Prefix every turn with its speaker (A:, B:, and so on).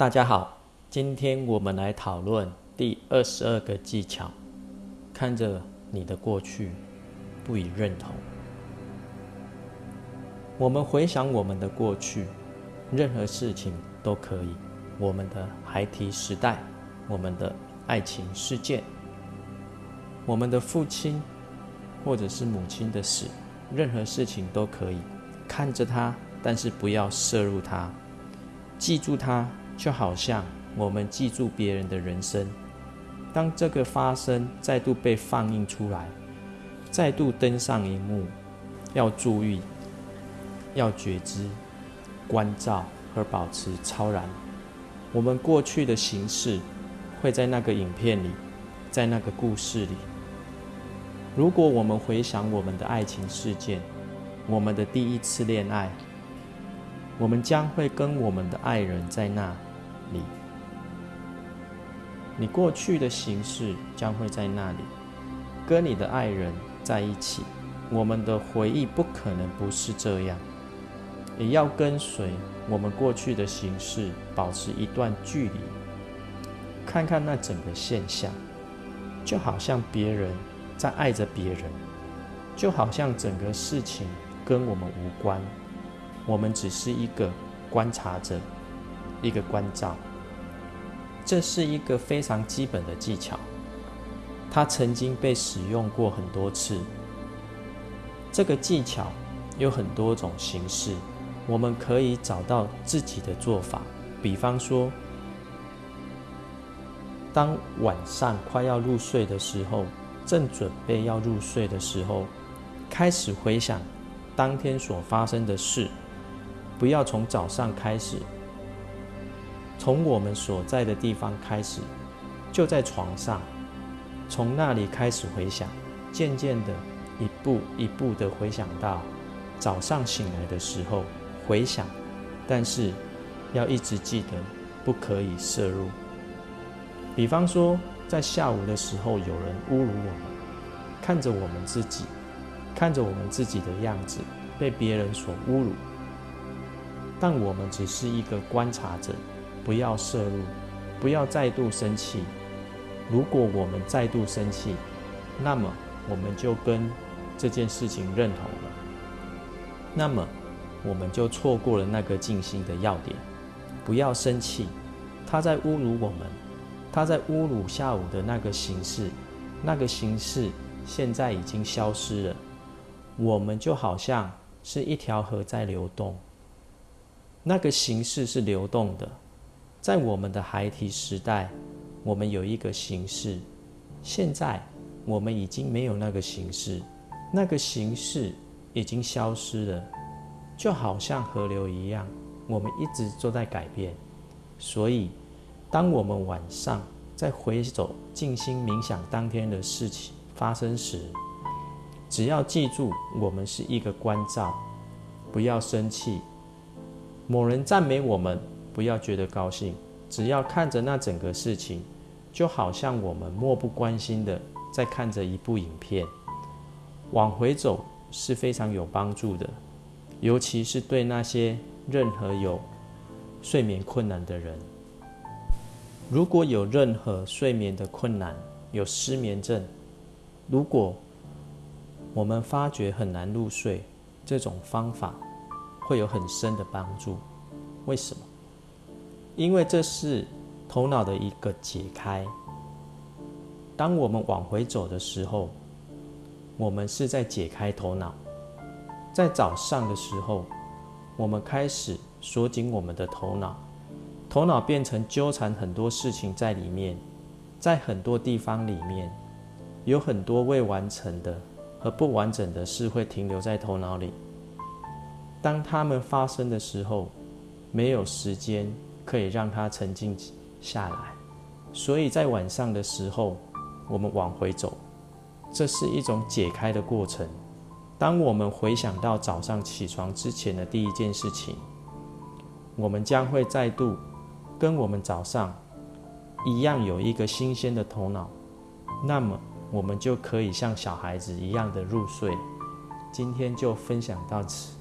A: 大家好，今天我们来讨论第二十二个技巧。看着你的过去，不以认同。我们回想我们的过去，任何事情都可以。我们的孩提时代，我们的爱情事件，我们的父亲或者是母亲的死，任何事情都可以看着它，但是不要摄入它，记住它。就好像我们记住别人的人生，当这个发生再度被放映出来，再度登上荧幕，要注意，要觉知、关照和保持超然。我们过去的形式会在那个影片里，在那个故事里。如果我们回想我们的爱情事件，我们的第一次恋爱，我们将会跟我们的爱人在那。你，你过去的形式将会在那里，跟你的爱人在一起。我们的回忆不可能不是这样，也要跟随我们过去的形式，保持一段距离，看看那整个现象，就好像别人在爱着别人，就好像整个事情跟我们无关，我们只是一个观察者。一个关照，这是一个非常基本的技巧，它曾经被使用过很多次。这个技巧有很多种形式，我们可以找到自己的做法。比方说，当晚上快要入睡的时候，正准备要入睡的时候，开始回想当天所发生的事，不要从早上开始。从我们所在的地方开始，就在床上，从那里开始回想，渐渐的，一步一步的回想到早上醒来的时候回想，但是要一直记得，不可以摄入。比方说，在下午的时候有人侮辱我们，看着我们自己，看着我们自己的样子被别人所侮辱，但我们只是一个观察者。不要摄入，不要再度生气。如果我们再度生气，那么我们就跟这件事情认同了，那么我们就错过了那个静心的要点。不要生气，他在侮辱我们，他在侮辱下午的那个形式，那个形式现在已经消失了。我们就好像是一条河在流动，那个形式是流动的。在我们的孩提时代，我们有一个形式；现在我们已经没有那个形式，那个形式已经消失了，就好像河流一样，我们一直都在改变。所以，当我们晚上在回首静心冥想当天的事情发生时，只要记住，我们是一个关照，不要生气。某人赞美我们。不要觉得高兴，只要看着那整个事情，就好像我们漠不关心的在看着一部影片。往回走是非常有帮助的，尤其是对那些任何有睡眠困难的人。如果有任何睡眠的困难，有失眠症，如果我们发觉很难入睡，这种方法会有很深的帮助。为什么？因为这是头脑的一个解开。当我们往回走的时候，我们是在解开头脑。在早上的时候，我们开始锁紧我们的头脑，头脑变成纠缠很多事情在里面，在很多地方里面，有很多未完成的和不完整的事会停留在头脑里。当它们发生的时候，没有时间。可以让它沉静下来，所以在晚上的时候，我们往回走，这是一种解开的过程。当我们回想到早上起床之前的第一件事情，我们将会再度跟我们早上一样有一个新鲜的头脑，那么我们就可以像小孩子一样的入睡。今天就分享到此。